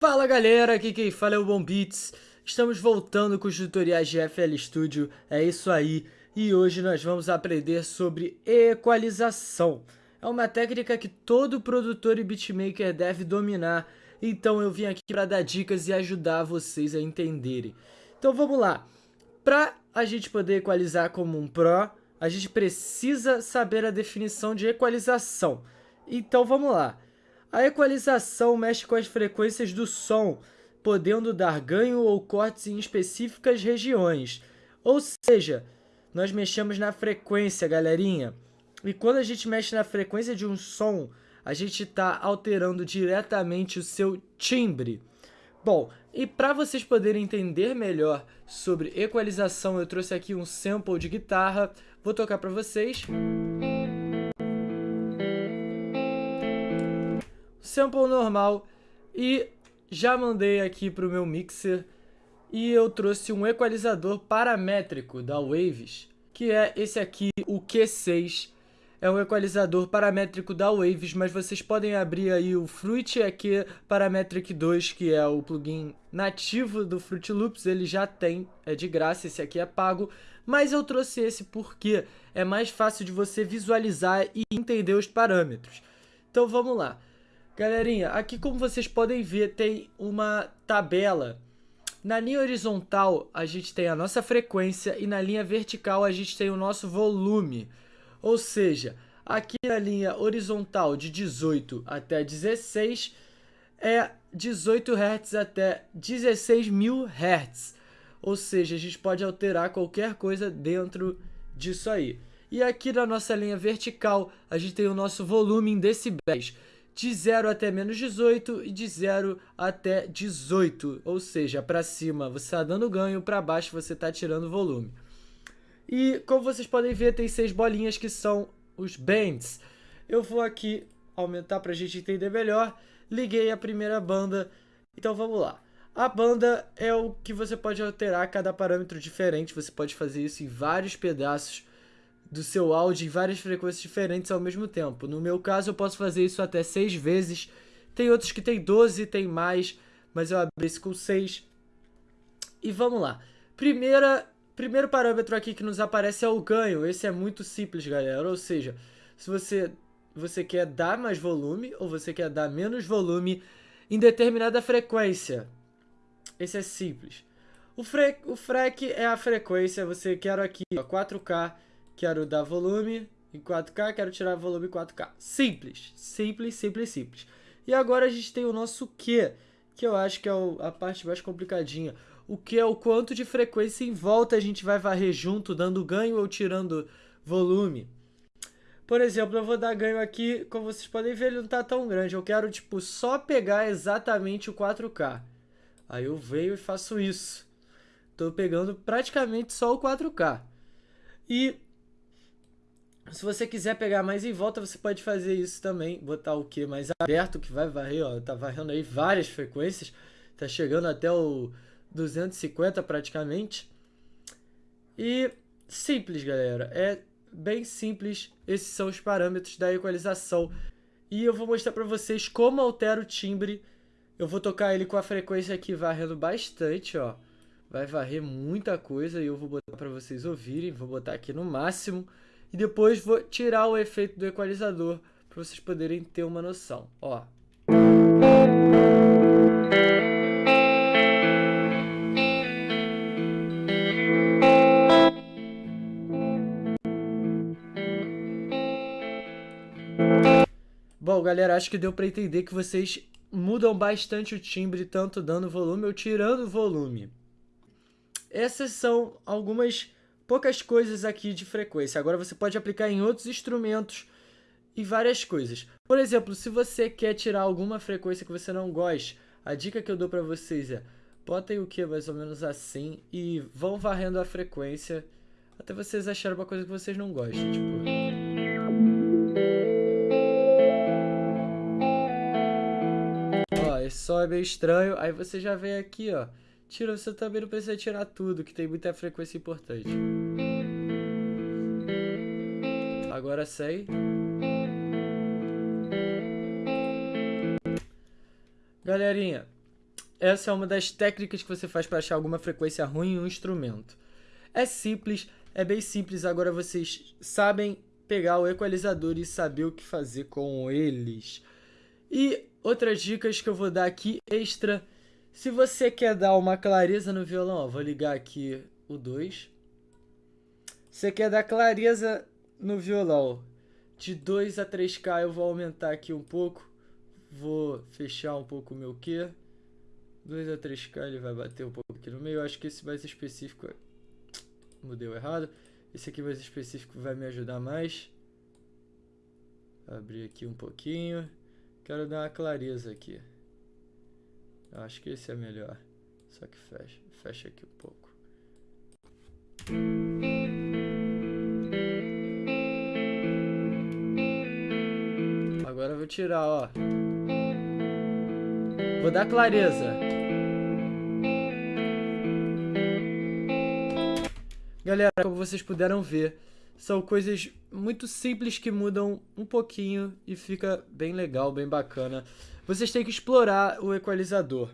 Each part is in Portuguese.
Fala galera, aqui quem fala é o Bom Beats. Estamos voltando com os tutoriais de FL Studio, é isso aí. E hoje nós vamos aprender sobre equalização. É uma técnica que todo produtor e beatmaker deve dominar. Então eu vim aqui para dar dicas e ajudar vocês a entenderem. Então vamos lá. Para a gente poder equalizar como um pro, a gente precisa saber a definição de equalização. Então vamos lá. A equalização mexe com as frequências do som, podendo dar ganho ou cortes em específicas regiões. Ou seja, nós mexemos na frequência, galerinha. E quando a gente mexe na frequência de um som, a gente está alterando diretamente o seu timbre. Bom, e para vocês poderem entender melhor sobre equalização, eu trouxe aqui um sample de guitarra. Vou tocar para vocês. Sample normal. E já mandei aqui para o meu mixer. E eu trouxe um equalizador paramétrico da Waves, que é esse aqui, o Q6 é um equalizador paramétrico da Waves, mas vocês podem abrir aí o Fruit EQ Parametric 2, que é o plugin nativo do Fruit Loops, ele já tem, é de graça, esse aqui é pago, mas eu trouxe esse porque é mais fácil de você visualizar e entender os parâmetros. Então vamos lá. Galerinha, aqui como vocês podem ver tem uma tabela. Na linha horizontal a gente tem a nossa frequência e na linha vertical a gente tem o nosso volume. Ou seja, aqui na linha horizontal de 18 até 16 é 18 Hz até 16 mil Hz. Ou seja, a gente pode alterar qualquer coisa dentro disso aí. E aqui na nossa linha vertical, a gente tem o nosso volume em decibéis. De 0 até menos 18 e de 0 até 18. Ou seja, para cima você está dando ganho, para baixo você está tirando volume. E como vocês podem ver, tem seis bolinhas que são os bands. Eu vou aqui aumentar para a gente entender melhor. Liguei a primeira banda, então vamos lá. A banda é o que você pode alterar cada parâmetro diferente. Você pode fazer isso em vários pedaços do seu áudio em várias frequências diferentes ao mesmo tempo. No meu caso, eu posso fazer isso até seis vezes. Tem outros que tem 12, tem mais, mas eu abri esse com 6. E vamos lá. Primeira Primeiro parâmetro aqui que nos aparece é o ganho. Esse é muito simples, galera. Ou seja, se você, você quer dar mais volume ou você quer dar menos volume em determinada frequência. Esse é simples. O, fre o FREQ é a frequência. Você quer aqui ó, 4K, quero dar volume em 4K, quero tirar volume em 4K. Simples, simples, simples, simples. E agora a gente tem o nosso Q, que eu acho que é a parte mais complicadinha o que é o quanto de frequência em volta a gente vai varrer junto, dando ganho ou tirando volume. Por exemplo, eu vou dar ganho aqui, como vocês podem ver, ele não está tão grande. Eu quero, tipo, só pegar exatamente o 4K. Aí eu venho e faço isso. Estou pegando praticamente só o 4K. E se você quiser pegar mais em volta, você pode fazer isso também. Botar o que mais aberto, que vai varrer, ó. Tá varrendo aí várias frequências. Tá chegando até o 250 praticamente. E simples, galera. É bem simples. Esses são os parâmetros da equalização. E eu vou mostrar para vocês como altera o timbre. Eu vou tocar ele com a frequência aqui varrendo bastante, ó. Vai varrer muita coisa e eu vou botar para vocês ouvirem. Vou botar aqui no máximo. E depois vou tirar o efeito do equalizador para vocês poderem ter uma noção, ó. Bom, galera, acho que deu para entender que vocês mudam bastante o timbre, tanto dando volume ou tirando volume. Essas são algumas poucas coisas aqui de frequência. Agora você pode aplicar em outros instrumentos e várias coisas. Por exemplo, se você quer tirar alguma frequência que você não goste, a dica que eu dou para vocês é botem o que mais ou menos assim e vão varrendo a frequência até vocês acharem uma coisa que vocês não gostem, tipo... som é meio estranho. Aí você já vem aqui, ó. Tira, você também não precisa tirar tudo, que tem muita frequência importante. Agora sei. Galerinha, essa é uma das técnicas que você faz para achar alguma frequência ruim em um instrumento. É simples, é bem simples, agora vocês sabem pegar o equalizador e saber o que fazer com eles. E outras dicas que eu vou dar aqui extra, se você quer dar uma clareza no violão, ó, vou ligar aqui o 2. Você quer dar clareza no violão de 2 a 3K, eu vou aumentar aqui um pouco. Vou fechar um pouco o meu Q. 2 a 3K ele vai bater um pouco aqui no meio. Eu acho que esse mais específico mudei errado. Esse aqui mais específico vai me ajudar mais. Abrir aqui um pouquinho. Quero dar uma clareza aqui. Acho que esse é melhor. Só que fecha, fecha aqui um pouco. Agora eu vou tirar, ó. Vou dar clareza. Galera, como vocês puderam ver, são coisas muito simples que mudam um pouquinho e fica bem legal, bem bacana. Vocês têm que explorar o equalizador.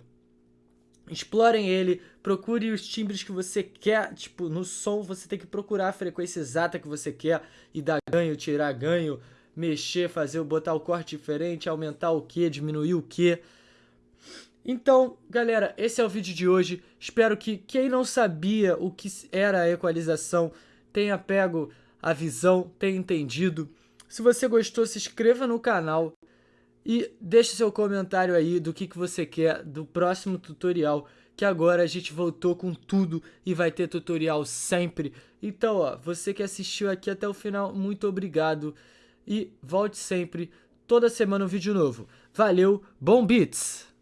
Explorem ele, procure os timbres que você quer, tipo, no som você tem que procurar a frequência exata que você quer e dar ganho, tirar ganho, mexer, fazer, botar o corte diferente, aumentar o que, diminuir o que. Então, galera, esse é o vídeo de hoje. Espero que quem não sabia o que era a equalização tenha pego a visão, tenha entendido. Se você gostou, se inscreva no canal e deixe seu comentário aí do que, que você quer do próximo tutorial, que agora a gente voltou com tudo e vai ter tutorial sempre. Então, ó, você que assistiu aqui até o final, muito obrigado e volte sempre, toda semana um vídeo novo. Valeu, bom beats!